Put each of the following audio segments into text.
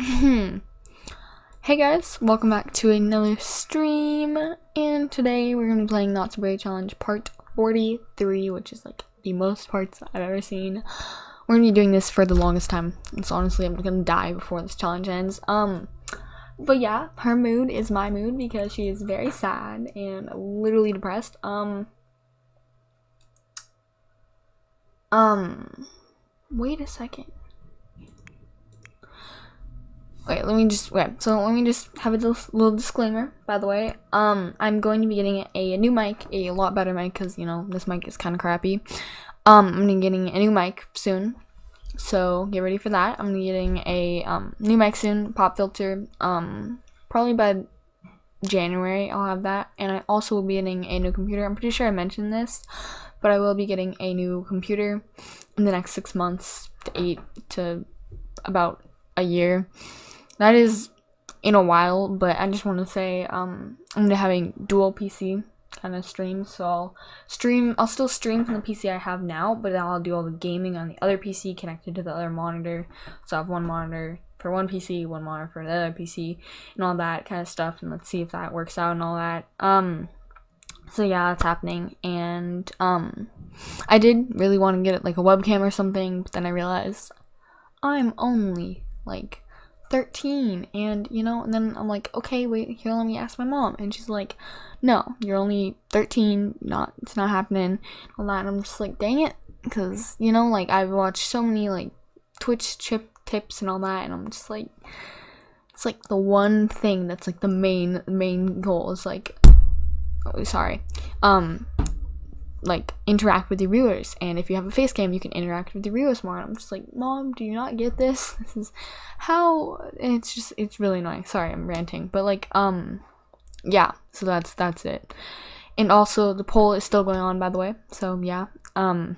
hey guys, welcome back to another stream, and today we're gonna be playing Not So Brave Challenge Part 43, which is like the most parts I've ever seen. We're gonna be doing this for the longest time, so honestly I'm gonna die before this challenge ends. Um, but yeah, her mood is my mood because she is very sad and literally depressed. Um, um, wait a second. Wait, let me just wait. So let me just have a little disclaimer. By the way, um, I'm going to be getting a, a new mic, a lot better mic, because you know this mic is kind of crappy. Um, I'm gonna be getting a new mic soon, so get ready for that. I'm getting a um new mic soon, pop filter. Um, probably by January I'll have that, and I also will be getting a new computer. I'm pretty sure I mentioned this, but I will be getting a new computer in the next six months to eight to about a year that is in a while, but I just want to say um, I'm gonna having dual PC kind of streams, so I'll stream. I'll still stream from the PC I have now, but then I'll do all the gaming on the other PC connected to the other monitor. So I have one monitor for one PC, one monitor for the other PC, and all that kind of stuff. And let's see if that works out and all that. Um, so yeah, that's happening, and um, I did really want to get like a webcam or something, but then I realized I'm only like 13 and you know and then i'm like okay wait here let me ask my mom. And she's like no you're only 13 not it's not happening. All that and i'm just like dang it because you know like i've watched so many like twitch chip tips and all that and i'm just like it's like the one thing that's like the main main goal is like oh sorry. Um like interact with your viewers and if you have a face cam you can interact with your viewers more. And i'm just like mom do you not get this? This is how it's just it's really annoying. Sorry i'm ranting. But like um yeah so that's that's it. And also the poll is still going on by the way. So yeah um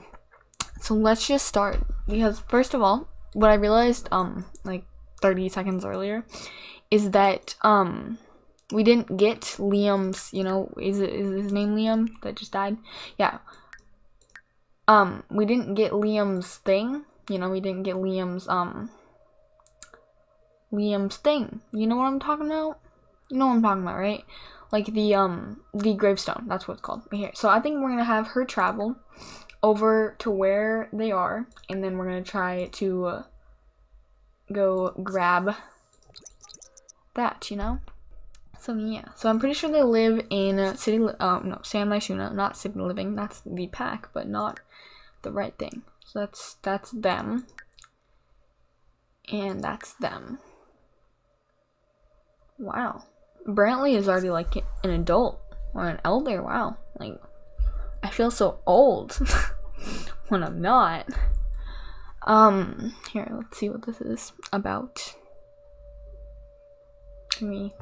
so let's just start. Because first of all what i realized um like 30 seconds earlier is that um we didn't get Liam's, you know, is it is his name Liam that just died? Yeah. Um, we didn't get Liam's thing. You know, we didn't get Liam's um Liam's thing. You know what I'm talking about? You know what I'm talking about, right? Like the um the gravestone. That's what it's called right here. So I think we're gonna have her travel over to where they are, and then we're gonna try to uh, go grab that. You know. So yeah, so I'm pretty sure they live in City, um, no, San Myshuno, not City Living, that's the pack, but not the right thing. So that's, that's them. And that's them. Wow. Brantley is already like an adult, or an elder, wow. Like, I feel so old when I'm not. Um, here, let's see what this is about. Can we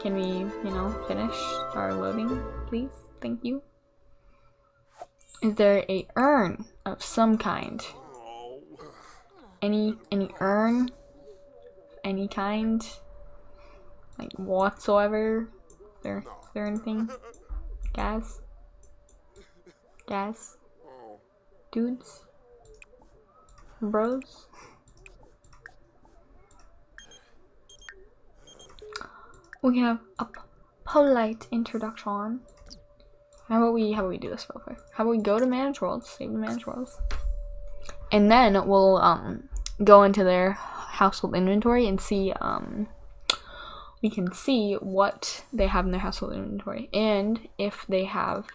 can we, you know, finish our loading, please? Thank you. Is there a urn of some kind? Any any urn? Any kind? Like whatsoever? Is there is there anything? Gas? Gas? Dudes? Bros? We have a polite introduction. How about we how about we do this real quick? How about we go to Manage Worlds, save the Manage Worlds, and then we'll um go into their household inventory and see um we can see what they have in their household inventory and if they have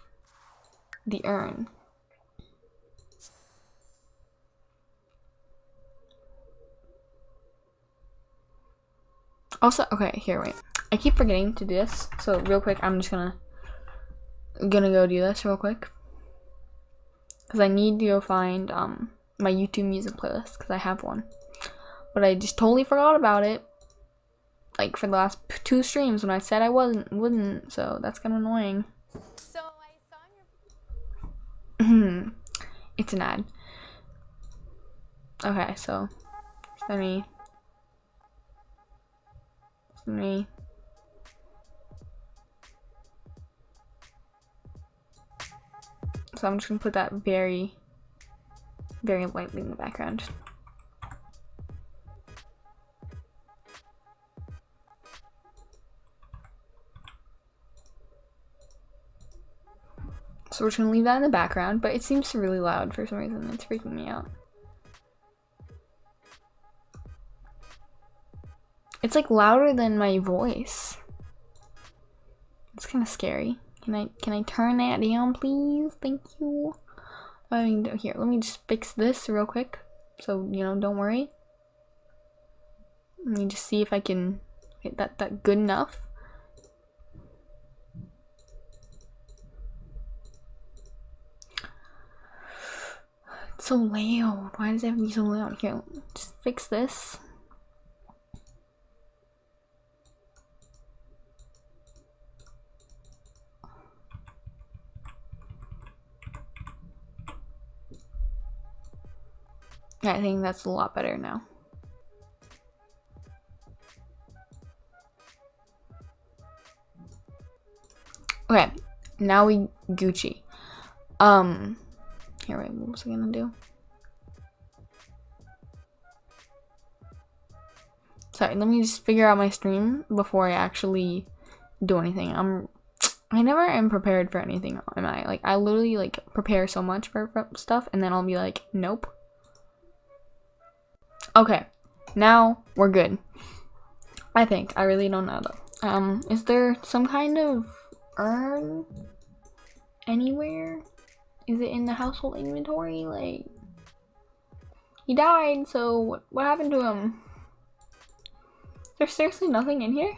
the urn. Also, okay, here, wait. I keep forgetting to do this, so real quick, I'm just gonna gonna go do this real quick because I need to go find um my YouTube music playlist because I have one, but I just totally forgot about it. Like for the last two streams when I said I wasn't wouldn't, so that's kind of annoying. So I saw your. it's an ad. Okay, so let me. Let me So I'm just gonna put that very, very lightly in the background. So we're just gonna leave that in the background, but it seems really loud for some reason. It's freaking me out. It's like louder than my voice. It's kind of scary. Can I can I turn that down, please? Thank you. I mean, here, let me just fix this real quick. So you know, don't worry. Let me just see if I can get that that good enough. It's so loud. Why does it have to be so loud? Here, just fix this. I think that's a lot better now. Okay, now we Gucci. Um, here, wait, what was I gonna do? Sorry, let me just figure out my stream before I actually do anything. I'm, I never am prepared for anything, am I? Like, I literally, like, prepare so much for, for stuff, and then I'll be like, nope. Okay, now we're good. I think. I really don't know though. Um, is there some kind of urn anywhere? Is it in the household inventory? Like, he died, so what, what happened to him? There's seriously nothing in here?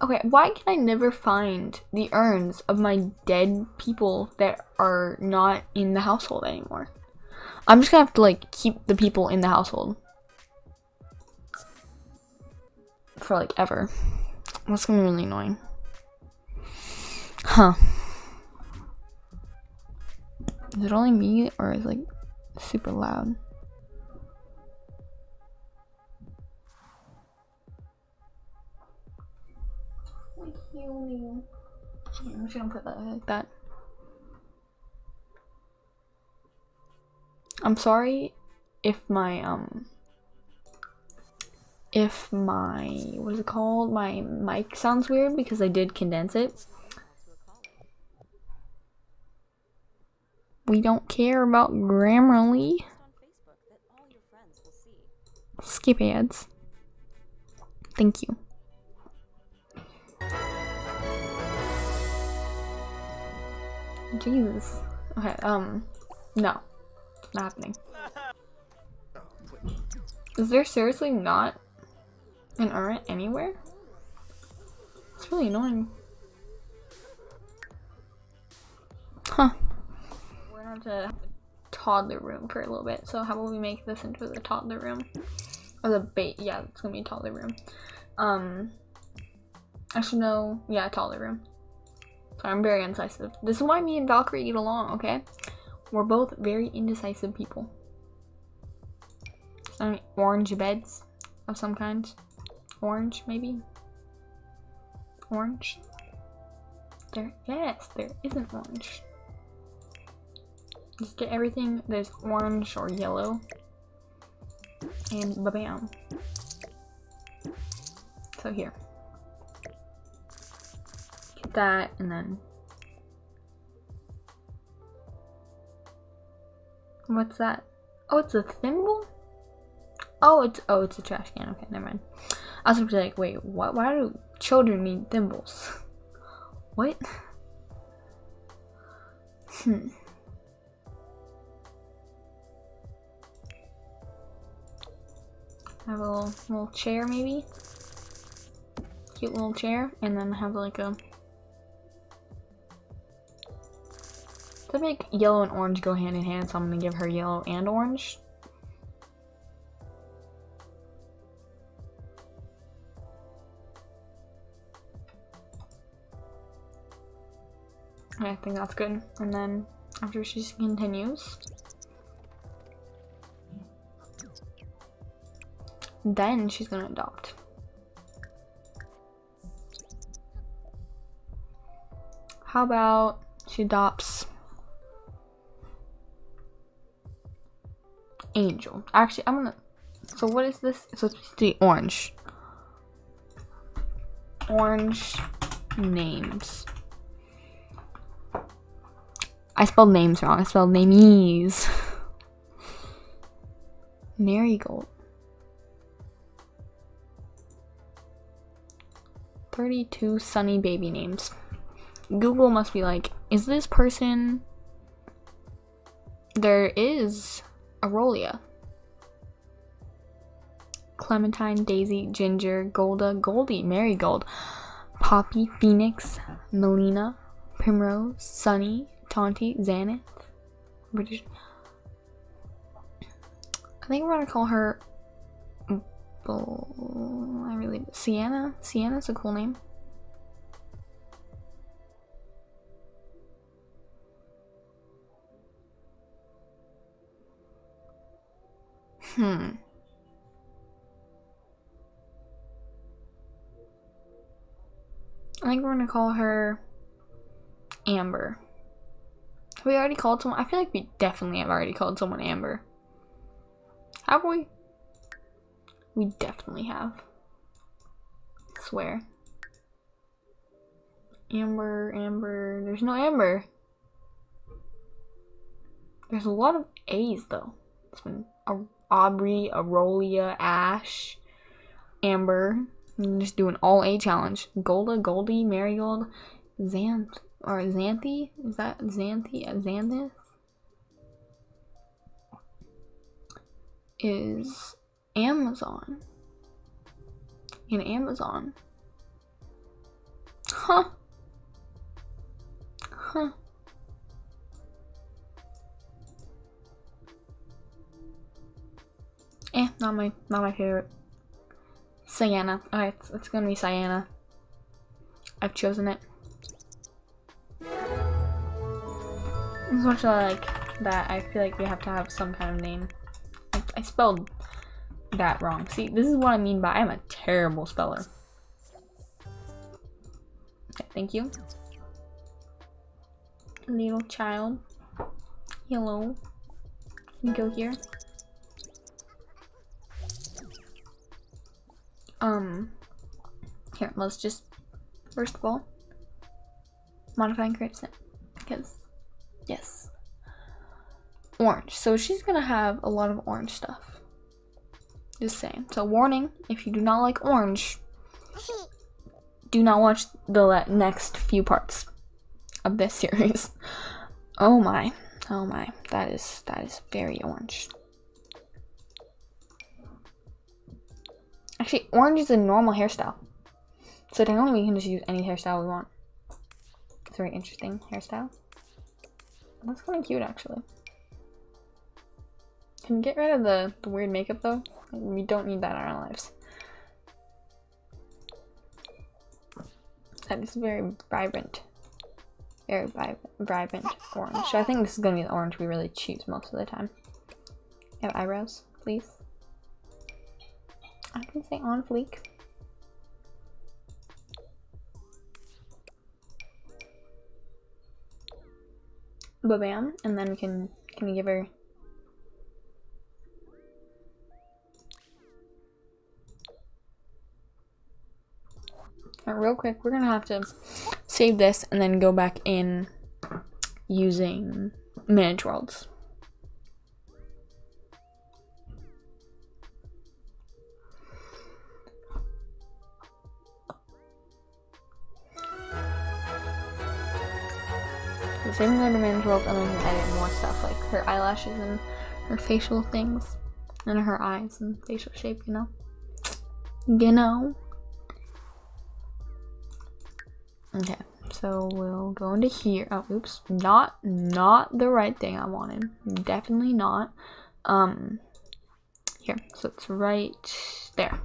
Okay, why can I never find the urns of my dead people that are not in the household anymore? I'm just gonna have to like keep the people in the household for like ever. That's gonna be really annoying. Huh. Is it only me or is it like super loud? I'm just gonna put that like that. I'm sorry if my um if my what is it called? My mic sounds weird because I did condense it. We don't care about Grammarly. Skip ads. Thank you. Jesus. Okay um no not happening. Is there seriously not an urn anywhere? It's really annoying. Huh. We're gonna have to toddler room for a little bit. So how about we make this into the toddler room? Or the bait, yeah, it's gonna be toddler room. Um, actually no, yeah, toddler room. Sorry, I'm very incisive. This is why me and Valkyrie get along, okay? We're both very indecisive people. Orange beds of some kind. Orange, maybe? Orange? There, yes, there is an orange. Just get everything that's orange or yellow. And ba-bam. So here. Get that and then What's that? Oh, it's a thimble? Oh, it's oh, it's a trash can. Okay, never mind. I was like, wait, what? Why do children need thimbles? what? Hmm. Have a little, little chair, maybe. Cute little chair, and then have like a To make yellow and orange go hand in hand, so I'm gonna give her yellow and orange. I think that's good. And then after she continues, then she's gonna adopt. How about she adopts Angel. Actually, I'm gonna. So what is this? So it's the orange. Orange names. I spelled names wrong. I spelled names. Marigold. 32 sunny baby names. Google must be like, is this person... There is Aurelia. Clementine, Daisy, Ginger, Golda, Goldie, Marigold, Poppy, Phoenix, Melina, Primrose, Sunny, Tonti, Xanath. British. I think we're gonna call her. Mm, I really Sienna. Sienna's a cool name. Hmm. I think we're gonna call her Amber. Have we already called someone? I feel like we definitely have already called someone Amber. Have we? We definitely have. I swear. Amber, Amber. There's no Amber. There's a lot of A's though. It's been Aubrey, Aurelia, Ash, Amber. I'm just doing all A challenge. Golda, Goldie, Marigold, Xanth, or Xanthi? Is that Xanthi? Xanthus? Is Amazon. In Amazon. Huh. Huh. Eh, not my not my favorite. Sienna. Alright, it's, it's gonna be Sienna. I've chosen it. As much as I like that, I feel like we have to have some kind of name. I, I spelled that wrong. See, this is what I mean by I'm a terrible speller. Okay, thank you. Little child. Hello. Can you Go here. Um, here, let's just, first of all, modifying create because, yes. Orange. So she's gonna have a lot of orange stuff. Just saying. So warning, if you do not like orange, do not watch the next few parts of this series. Oh my. Oh my. That is, that is very orange. Actually, orange is a normal hairstyle. So technically we can just use any hairstyle we want. It's a very interesting hairstyle. That's kind of cute actually. Can we get rid of the, the weird makeup though? We don't need that in our lives. That is very vibrant. Very vibrant orange. So I think this is going to be the orange we really choose most of the time. Have eyebrows, please. I can say on fleek. Ba bam, and then we can can we give her real quick, we're gonna have to save this and then go back in using manage worlds. Saving her to manage world and then edit more stuff like her eyelashes and her facial things and her eyes and facial shape, you know? You know? Okay, so we'll go into here. Oh, oops. Not, not the right thing I wanted. Definitely not. Um, here. So it's right there.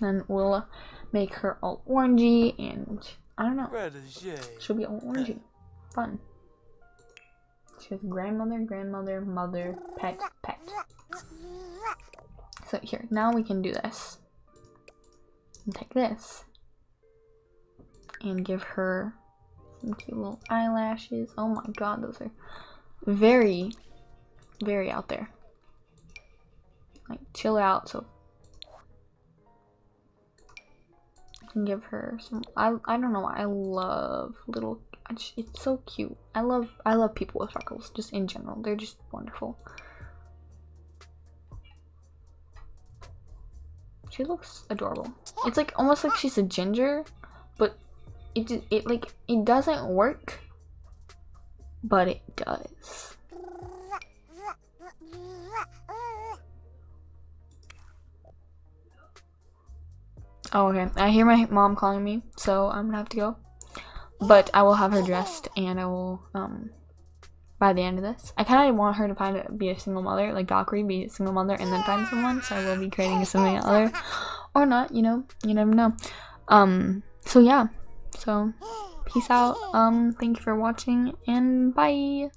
And we'll make her all orangey and I don't know. She'll be all orangey. Fun. She has grandmother, grandmother, mother, pet, pet. So here, now we can do this. And take this. And give her some cute little eyelashes. Oh my god, those are very, very out there. Like, chill out, so and give her some. I I don't know. I love little. It's so cute. I love I love people with freckles. Just in general, they're just wonderful. She looks adorable. It's like almost like she's a ginger, but it it like it doesn't work, but it does. Oh, okay. I hear my mom calling me, so I'm gonna have to go. But I will have her dressed, and I will, um, by the end of this. I kind of want her to find a, be a single mother, like Valkyrie, be a single mother, and then find someone, so I will be creating a single mother. Or not, you know, you never know. Um, so yeah. So, peace out. Um, thank you for watching, and bye!